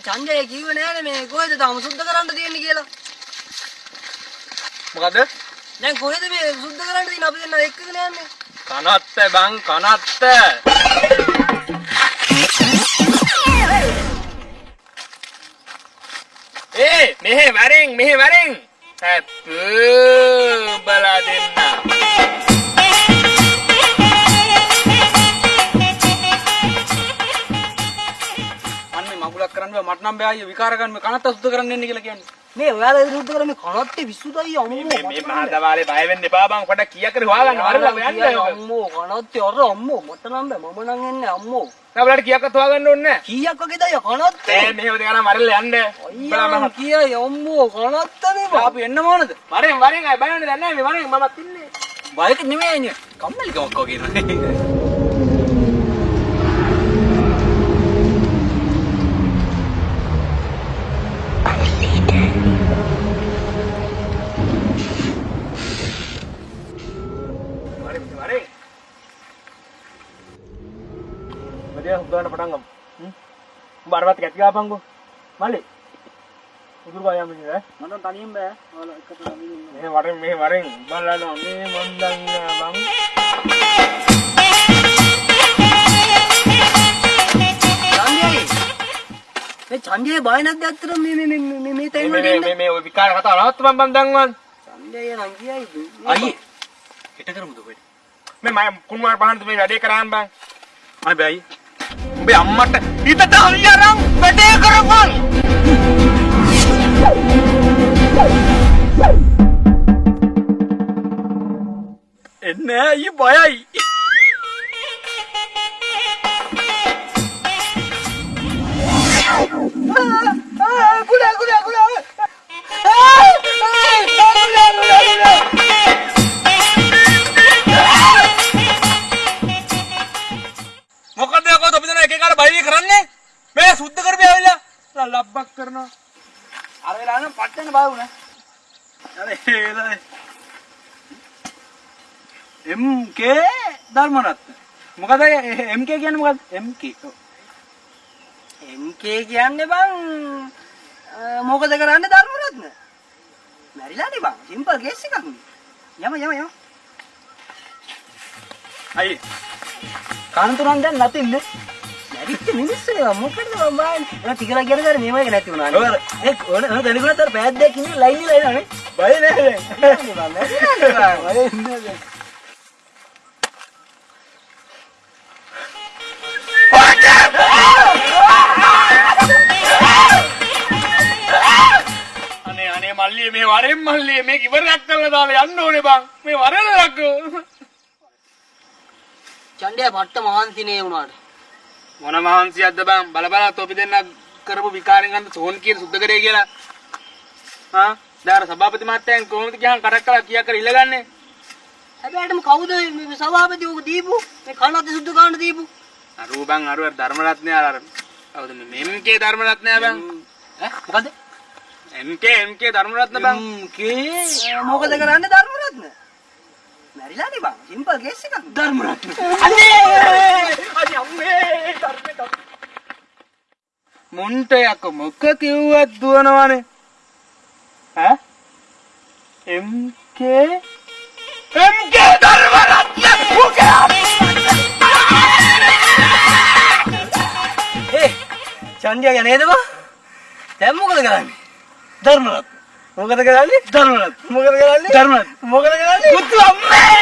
ඡන්දය කිව්වේ නෑනේ මේ කොහෙද තාම සුද්ධ කරන්න තියෙන්නේ කියලා. මොකද දැන් කොහෙද මේ සුද්ධ කරන්න තියෙන්නේ? අපි දෙන්නා එක්කගෙන යන්නේ. කනත්ත බං කනත්ත! ඒ මෙහෙ වරෙන් මෙහෙ වරෙන්! හැප් බලා දෙන්න කරන්න බෑ මට නම් බෑ අයියෝ විකාර ගන්න මේ කනත්ත සුද්ධ කරන්න එන්නේ කියලා කියන්නේ. මේ ඔයාලා ඉදිරි සුද්ධ කරන්නේ මේ කනත්තේ විසුදයි අම්මෝ. මේ මේ මහදවාලේ බය වෙන්න එපා බං පොඩක් කීයක් කර හොයාගන්න වරලා යන්න අම්මෝ කනත්තේ අර අම්මෝ මට නම් බෑ මම නම් එන්නේ අම්මෝ. නබලට කීයක් අත හොයාගන්න ඕනේ කීයක් වගේද අය කනත්තේ? නැහැ මෙහෙම දෙකලා වරලා යන්න අයියා කියයි අම්මෝ කනත්තනේ බා. අපි එන්න ඕනද? වරෙන් වරෙන් අය බය වෙන්න දැන් නැහැ මේ වරෙන් මමත් ඉන්නේ බයක නෙමෙයි අයියෝ. කම්මැලිකමක් වගේ නේද? වරෙන් වරෙන් මදියා හුගාන පටන් ගමු උඹ අරවත් කැටි ගාපන්කෝ මල්ලි උදුරු ගායම් ඉන්නේ ඈ මට නම් තනියෙන් බෑ. ඔයාලා එකට නමින් ඉන්න. මේ වරෙන් මේ වරෙන් බලන්න මේ මන්දන් බං ඡන්දයයි. මේ ඡන්දයේ බය නැද්ද ඇත්තට මේ මේ මේ මේ මේ තැන් මේ වලට මේ මේ මේ ඔය විකාර කතාව නවත්තපන් බං දැන්වන් ඡන්දය නම් කියයි. අයියේ. හිට කරමුද ඔබට? මේ මම කුණුවාර පහන්ත මේ වැඩේ කරාන් බං අනේ බෑ අයියේ. උඹේ අම්මට හිතට අලියරන් වැඩේ කරපන් එන්නේ අයියේ බයයි. කුඩා කරපිය ඇවිල්ලා ලබ්බක් කරනවා අර වෙලාව නම් පට්ටන්න බය වුණා. වෙලාවේ MK ධර්මරත්න. මොකද MK කියන්නේ මොකද්ද? MK. MK කියන්නේ බං මොකද කරන්නේ ධර්මරත්න? මැරිලානේ බං. සිම්පල් කේස් එකක්. යම යම යම. අයියේ. කාන්තුරන් දැන් නැතින්නේ. මැරිච්ච මිනිස්සු නේ මොකටද මම? එලා ටිකලා කියන දර මේව එක නැති වුණා. ඔය ඒ ඕන ඕන දැනගුණත් අර පෑත් දෙකක් ඉන්නේ ලයින් ඉලා එනවනේ. බය නෑ. අනේ අනේ මල්ලිය මේ වරෙන් මල්ලිය මේක ඉවරයක් කරලා දාලා යන්න ඕනේ බං මේ වරලක් ඡන්දය පට්ට මහන්සිනේ වුණාට. මොන මහන්සියක්ද බං බල බල තොපි දෙන්න කරපු විකාරෙන් අන්න සෝන් කියන සුද්ධ කරේ කියලා හා දාර සභාපති මහත්තයන් කොහොමද කියහන් කරක් කළා කියා කර ඉල්ලගන්නේ හැබැයිටම කවුද මේ සභාපති උක දීපු? මේ කනත් සුද්ධ ගන්න දීපු? අරුව බං අරුව ධර්මරත්නය අර කවුද මේ MK ධර්මරත්නය බං ඈ මොකද්ද? MK MK ධර්මරත්න බං MK මොකද කරන්නේ ධර්මරත්න? මැරිලානේ බං. සිම්පල් කේස් එකක්. ධර්මරත්න. අනේ අම්මේ ධර්මේ මුන්ට යක මොක කිව්වත් දුවනවනේ ඈ MK MK ධර්මරත්න ඒ ඡන්දිය යන්නේද බං? දැන් මොකද කරන්නේ? ධර්මරත්න. මොකද කරන්නේ? ධර්මරත්න. මොකද කරන්නේ? ධර්මරත්න. මොකද කරන්නේ? මුතු අම්මේ